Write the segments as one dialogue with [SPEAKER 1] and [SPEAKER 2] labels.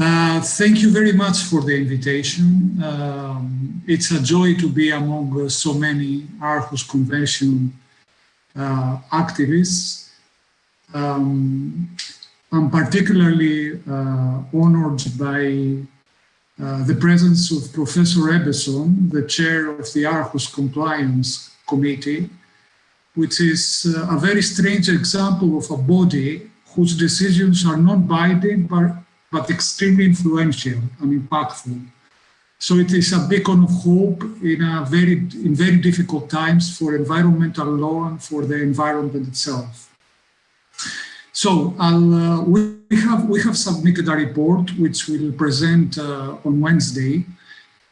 [SPEAKER 1] Uh, thank you very much for the invitation. Um, it's a joy to be among uh, so many Aarhus Convention uh, activists. Um, I'm particularly uh, honored by uh, the presence of Professor Ebbesson, the chair of the Aarhus Compliance Committee, which is a very strange example of a body whose decisions are non-binding but, but extremely influential and impactful. So it is a beacon of hope in a very in very difficult times for environmental law and for the environment itself. So uh, we have we have submitted a report which we'll present uh, on Wednesday.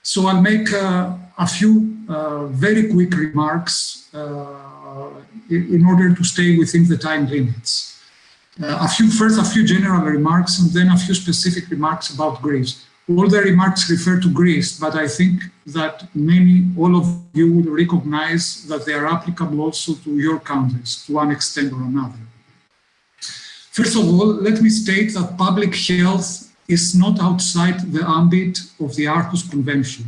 [SPEAKER 1] So I'll make uh, a few uh, very quick remarks uh, in order to stay within the time limits. Uh, a few first, a few general remarks, and then a few specific remarks about Greece. All the remarks refer to Greece, but I think that many, all of you will recognize that they are applicable also to your countries to one extent or another. First of all, let me state that public health is not outside the ambit of the Aarhus Convention.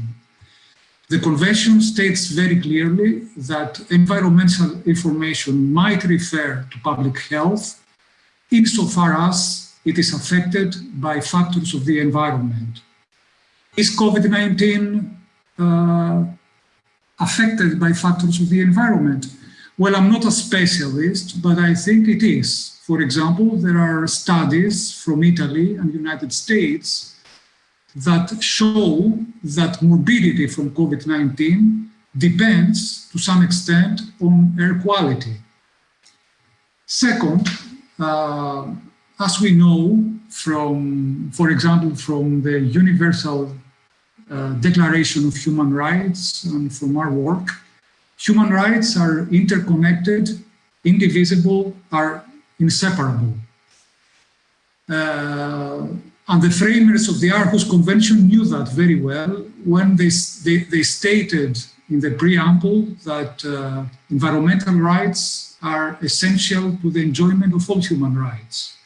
[SPEAKER 1] The Convention states very clearly that environmental information might refer to public health insofar as it is affected by factors of the environment. Is COVID-19 uh, affected by factors of the environment? Well, I'm not a specialist, but I think it is. For example, there are studies from Italy and United States that show that morbidity from COVID-19 depends to some extent on air quality. Second, as we know from, for example, from the Universal uh, Declaration of Human Rights and from our work, human rights are interconnected, indivisible, are inseparable. Uh, and the framers of the Aarhus Convention knew that very well when they, they, they stated in the preamble that uh, environmental rights are essential to the enjoyment of all human rights.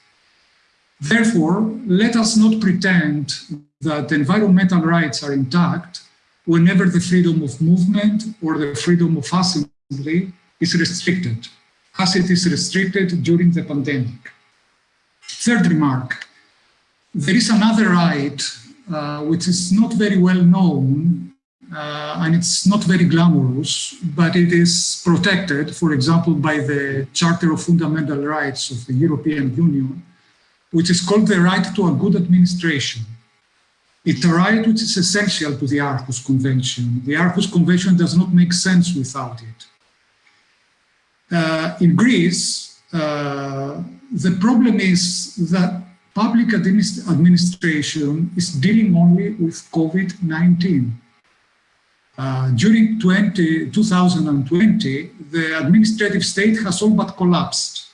[SPEAKER 1] Therefore, let us not pretend that environmental rights are intact whenever the freedom of movement or the freedom of assembly is restricted as it is restricted during the pandemic. Third remark, there is another right uh, which is not very well known uh, and it's not very glamorous, but it is protected, for example, by the Charter of Fundamental Rights of the European Union, which is called the right to a good administration. It's a right which is essential to the Aarhus Convention. The Aarhus Convention does not make sense without it. Uh, in Greece, uh, the problem is that public administ administration is dealing only with COVID-19. Uh, during 20, 2020, the administrative state has all but collapsed.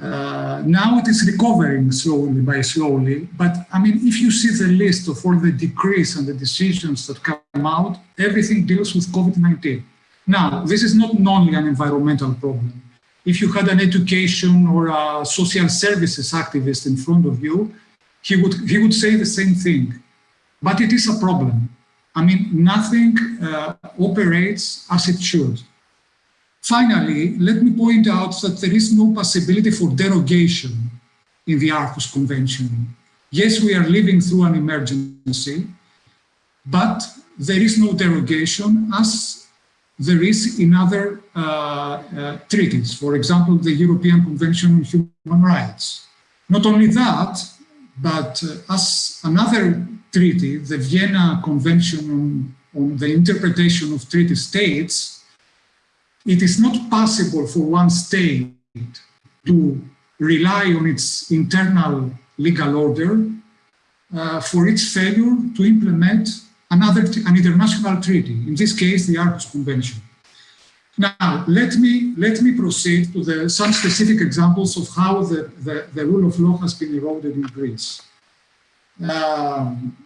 [SPEAKER 1] Uh, now it is recovering slowly by slowly, but I mean, if you see the list of all the decrees and the decisions that come out, everything deals with COVID-19. Now, this is not only an environmental problem. If you had an education or a social services activist in front of you, he would, he would say the same thing. But it is a problem. I mean, nothing uh, operates as it should. Finally, let me point out that there is no possibility for derogation in the Aarhus Convention. Yes, we are living through an emergency, but there is no derogation as there is in other uh, uh, treaties, for example, the European Convention on Human Rights. Not only that, but uh, as another treaty, the Vienna Convention on, on the Interpretation of Treaty States, it is not possible for one state to rely on its internal legal order uh, for its failure to implement another an international treaty, in this case, the Aarhus Convention. Now, let me, let me proceed to the, some specific examples of how the, the, the rule of law has been eroded in Greece. Um,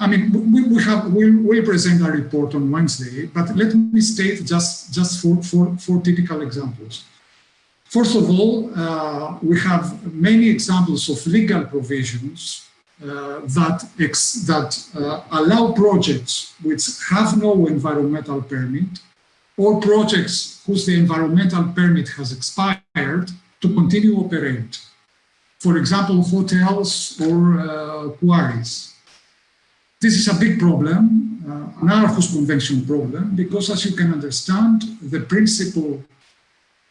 [SPEAKER 1] I mean, we, we have, we'll, present a report on Wednesday, but let me state just, just four, four, four typical examples. First of all, uh, we have many examples of legal provisions uh, that, that uh, allow projects which have no environmental permit or projects whose the environmental permit has expired to continue operate. For example, hotels or uh, quarries. This is a big problem, uh, an Aarhus Convention problem, because as you can understand, the principle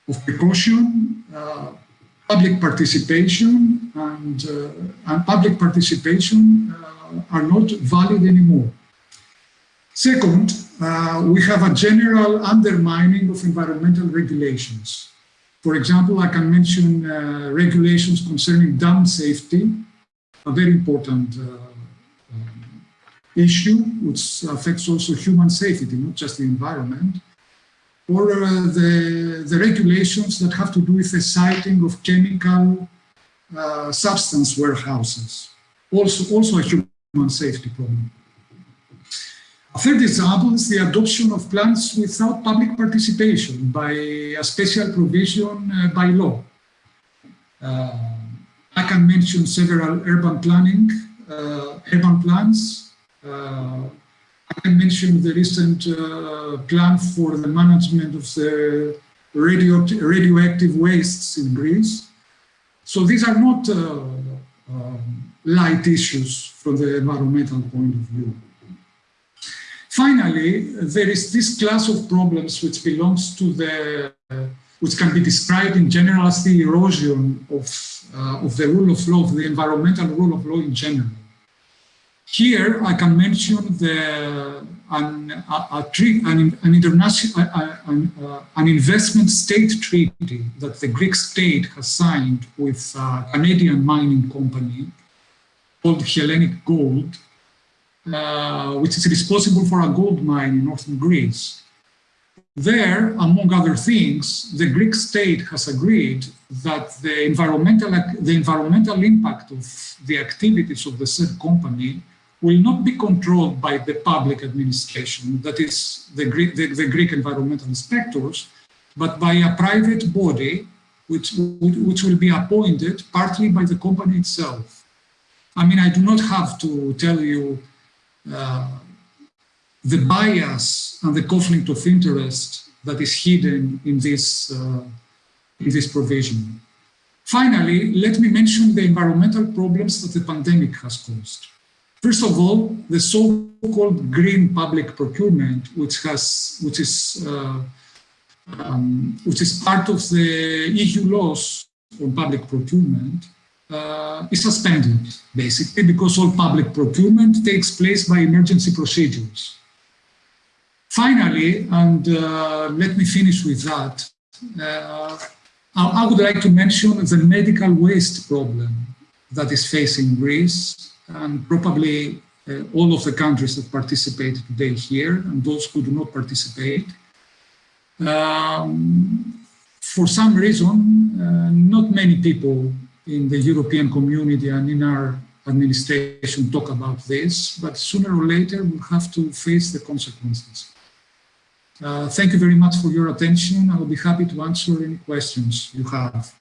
[SPEAKER 1] of precaution, uh, public participation and, uh, and public participation uh, are not valid anymore. Second, uh, we have a general undermining of environmental regulations. For example, I can mention uh, regulations concerning dam safety, a very important uh, um, issue which affects also human safety, not just the environment, or uh, the, the regulations that have to do with the siting of chemical uh, substance warehouses, also, also a human safety problem. A third example is the adoption of plans without public participation by a special provision uh, by law. Uh, I can mention several urban planning, uh, urban plans. Uh, I can mention the recent uh, plan for the management of the radio, radioactive wastes in Greece. So these are not uh, um, light issues from the environmental point of view. Finally, there is this class of problems which belongs to the, uh, which can be described in general as the erosion of, uh, of the rule of law, of the environmental rule of law in general. Here, I can mention the, an, a, a an, an international, uh, an, investment state treaty that the Greek state has signed with a Canadian mining company called Hellenic Gold, uh, which is responsible for a gold mine in northern Greece. There, among other things, the Greek state has agreed that the environmental, the environmental impact of the activities of the said company will not be controlled by the public administration, that is the Greek, the, the Greek environmental inspectors, but by a private body which, which will be appointed partly by the company itself. I mean, I do not have to tell you the bias and the conflict of interest that is hidden in this, uh, in this provision. Finally, let me mention the environmental problems that the pandemic has caused. First of all, the so-called green public procurement, which has, which is, uh, um, which is part of the EU laws on public procurement, uh, is suspended, basically, because all public procurement takes place by emergency procedures. Finally, and uh, let me finish with that, uh, I, would like to mention the medical waste problem that is facing Greece and probably uh, all of the countries that participate today here and those who do not participate. Um, for some reason, uh, not many people in the European community and in our administration talk about this, but sooner or later we'll have to face the consequences. Uh, thank you very much for your attention. I will be happy to answer any questions you have.